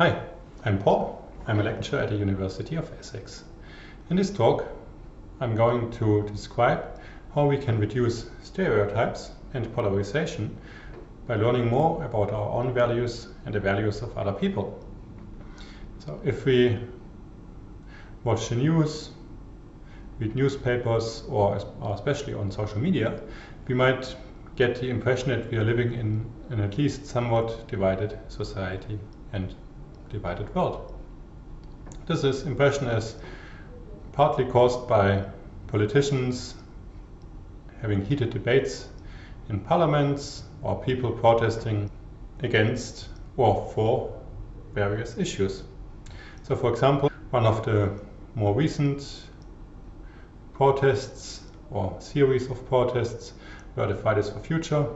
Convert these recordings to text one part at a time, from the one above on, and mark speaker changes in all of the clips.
Speaker 1: Hi, I'm Paul. I'm a lecturer at the University of Essex. In this talk, I'm going to describe how we can reduce stereotypes and polarization by learning more about our own values and the values of other people. So if we watch the news, read newspapers, or especially on social media, we might get the impression that we are living in an at least somewhat divided society and divided world. This is impression is partly caused by politicians having heated debates in parliaments or people protesting against or for various issues. So for example, one of the more recent protests or series of protests were the Fridays for Future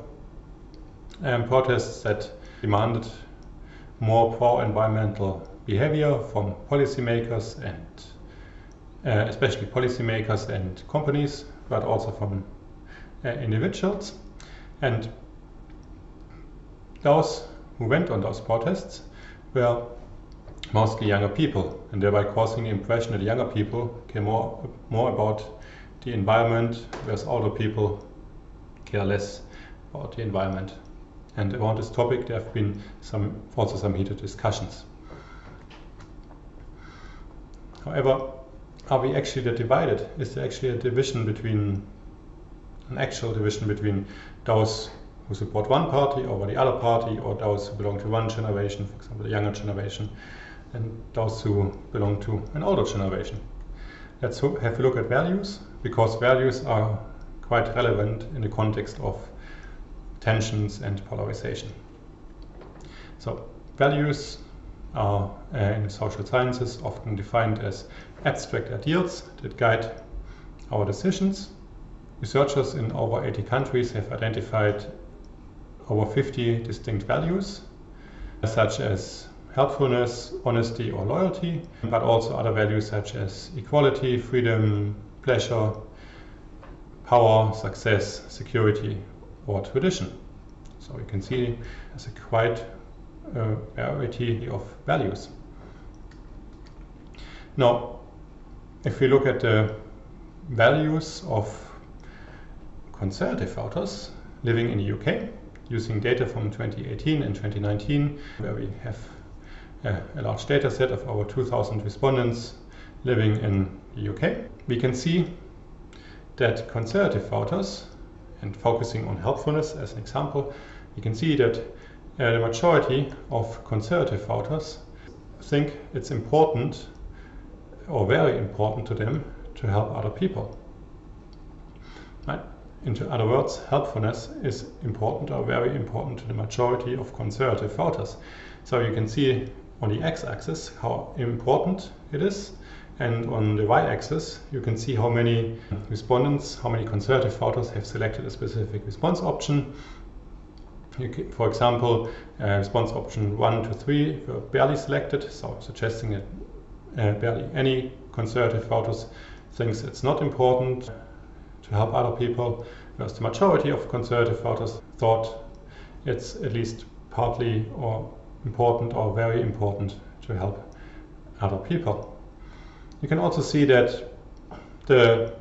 Speaker 1: and protests that demanded more pro-environmental behavior from policymakers and uh, especially policymakers and companies, but also from uh, individuals. And those who went on those protests were mostly younger people, and thereby causing the impression that younger people care more, more about the environment, whereas older people care less about the environment. And around this topic, there have been some also some heated discussions. However, are we actually divided? Is there actually a division between an actual division between those who support one party over the other party, or those who belong to one generation, for example, the younger generation, and those who belong to an older generation? Let's have a look at values, because values are quite relevant in the context of tensions and polarization. So values are uh, in social sciences often defined as abstract ideals that guide our decisions. Researchers in over 80 countries have identified over 50 distinct values, such as helpfulness, honesty or loyalty, but also other values such as equality, freedom, pleasure, power, success, security or tradition. So you can see there's a quite uh, variety of values. Now, if we look at the values of conservative voters living in the UK, using data from 2018 and 2019, where we have uh, a large data set of over 2,000 respondents living in the UK, we can see that conservative voters, and focusing on helpfulness as an example, you can see that uh, the majority of conservative voters think it's important or very important to them to help other people. Right? In other words, helpfulness is important or very important to the majority of conservative voters. So you can see on the x-axis how important it is and on the y-axis you can see how many respondents, how many conservative voters have selected a specific response option can, for example, uh, response option 1 to 3 were barely selected, so suggesting that uh, barely any conservative voters thinks it's not important to help other people, whereas the majority of conservative voters thought it's at least partly or important or very important to help other people. You can also see that the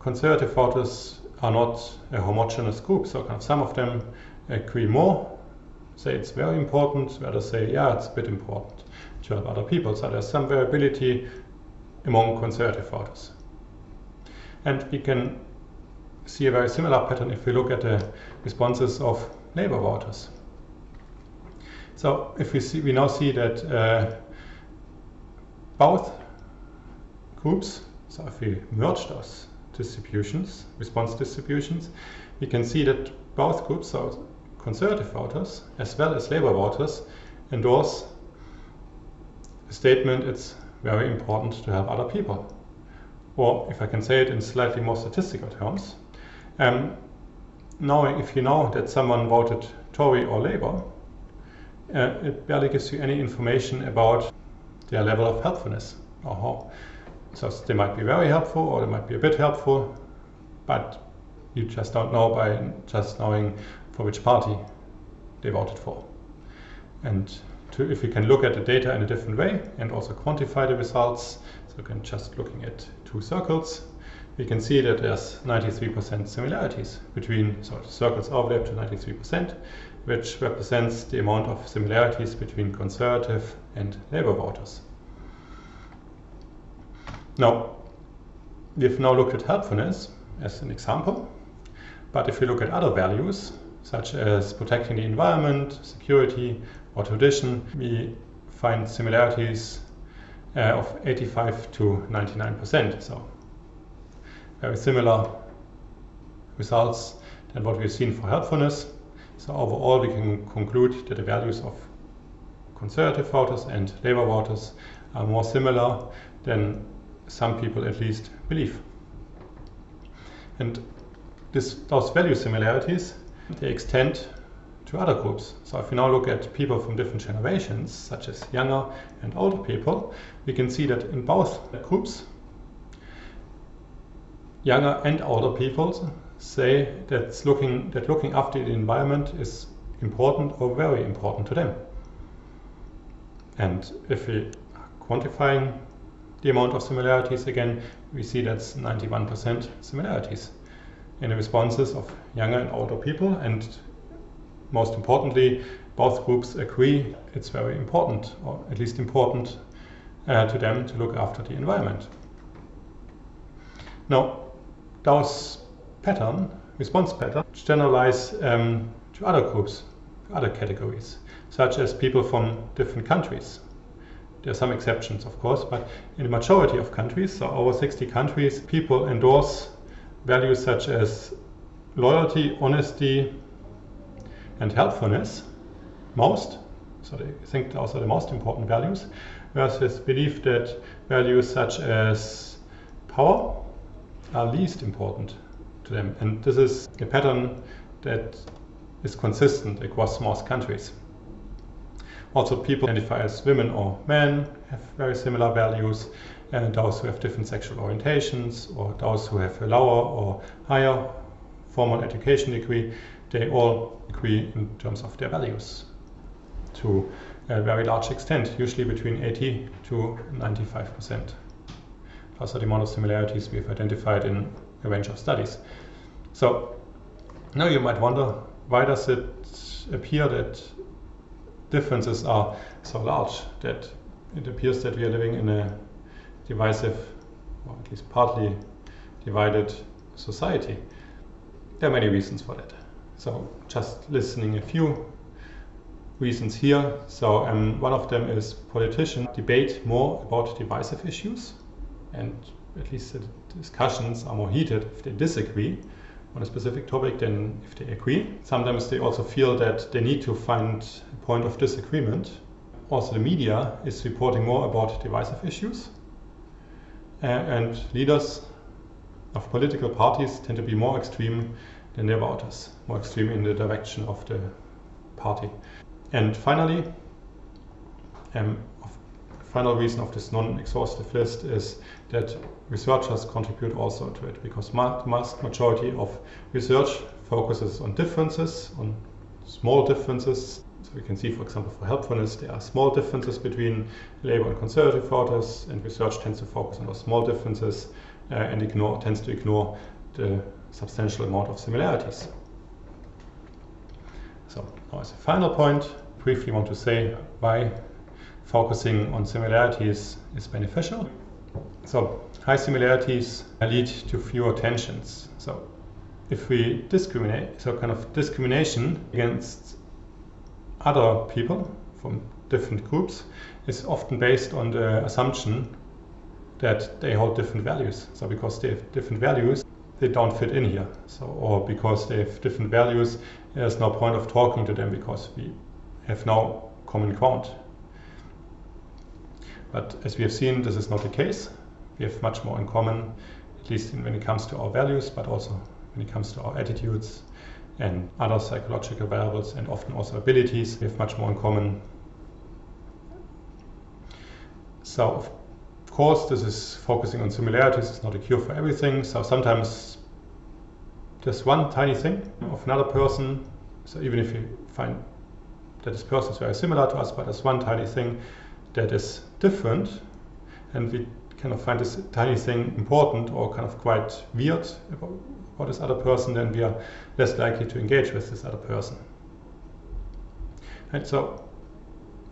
Speaker 1: conservative voters are not a homogeneous group. So kind of some of them agree more, say it's very important, others say, yeah, it's a bit important to help other people. So there's some variability among conservative voters. And we can see a very similar pattern if we look at the responses of Labour voters. So if we see, we now see that uh, both groups, so if we merge those distributions, response distributions, we can see that both groups, so conservative voters as well as Labour voters, endorse the statement it's very important to help other people. Or if I can say it in slightly more statistical terms, um, knowing if you know that someone voted Tory or Labour, uh, it barely gives you any information about their level of helpfulness or how so they might be very helpful or they might be a bit helpful, but you just don't know by just knowing for which party they voted for. And to, if we can look at the data in a different way and also quantify the results, so can just looking at two circles, we can see that there's 93% similarities between, so circles overlap to 93%, which represents the amount of similarities between conservative and Labour voters. Now, we've now looked at helpfulness as an example, but if we look at other values, such as protecting the environment, security, or tradition, we find similarities uh, of 85 to 99%. So very similar results than what we've seen for helpfulness. So overall, we can conclude that the values of conservative voters and Labour voters are more similar than some people at least believe. And this, those value similarities, they extend to other groups. So if we now look at people from different generations, such as younger and older people, we can see that in both groups, younger and older people say looking, that looking after the environment is important or very important to them. And if we are quantifying the amount of similarities again, we see that's 91% similarities in the responses of younger and older people. And most importantly, both groups agree it's very important, or at least important uh, to them to look after the environment. Now, those pattern, response pattern, generalize um, to other groups, other categories, such as people from different countries. There are some exceptions, of course, but in the majority of countries, so over 60 countries, people endorse values such as loyalty, honesty, and helpfulness most. So they think those are the most important values, versus belief that values such as power are least important to them. And this is a pattern that is consistent across most countries. Also, people identify as women or men have very similar values, and those who have different sexual orientations, or those who have a lower or higher formal education degree, they all agree in terms of their values to a very large extent, usually between 80 to 95 percent. Those are the amount of similarities we've identified in a range of studies. So now you might wonder, why does it appear that differences are so large that it appears that we are living in a divisive, or at least partly divided society. There are many reasons for that. So just listening a few reasons here. So um, one of them is politicians debate more about divisive issues and at least the discussions are more heated if they disagree on a specific topic than if they agree. Sometimes they also feel that they need to find a point of disagreement. Also, the media is reporting more about divisive issues, uh, and leaders of political parties tend to be more extreme than their voters, more extreme in the direction of the party. And finally, um, final reason of this non-exhaustive list is that researchers contribute also to it because the vast majority of research focuses on differences, on small differences. So we can see, for example, for helpfulness, there are small differences between Labour and Conservative voters, and research tends to focus on those small differences uh, and ignore, tends to ignore the substantial amount of similarities. So now as a final point, briefly want to say why focusing on similarities is beneficial. So high similarities lead to fewer tensions. So if we discriminate, so kind of discrimination against other people from different groups is often based on the assumption that they hold different values. So because they have different values, they don't fit in here. So or because they have different values, there's no point of talking to them because we have no common ground. But as we have seen, this is not the case. We have much more in common, at least when it comes to our values, but also when it comes to our attitudes and other psychological variables and often also abilities. We have much more in common. So, of course, this is focusing on similarities. It's not a cure for everything. So sometimes just one tiny thing of another person. So even if you find that this person is very similar to us, but there's one tiny thing that is different, and we kind of find this tiny thing important or kind of quite weird about, about this other person, then we are less likely to engage with this other person. And so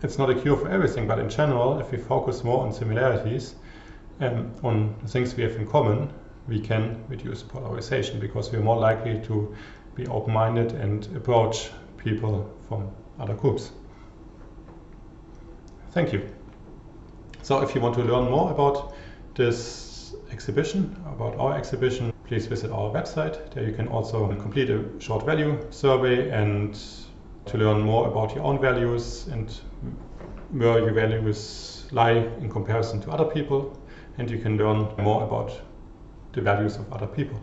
Speaker 1: it's not a cure for everything, but in general, if we focus more on similarities, um, on things we have in common, we can reduce polarization because we're more likely to be open-minded and approach people from other groups. Thank you. So if you want to learn more about this exhibition, about our exhibition, please visit our website. There you can also complete a short value survey and to learn more about your own values and where your values lie in comparison to other people. And you can learn more about the values of other people.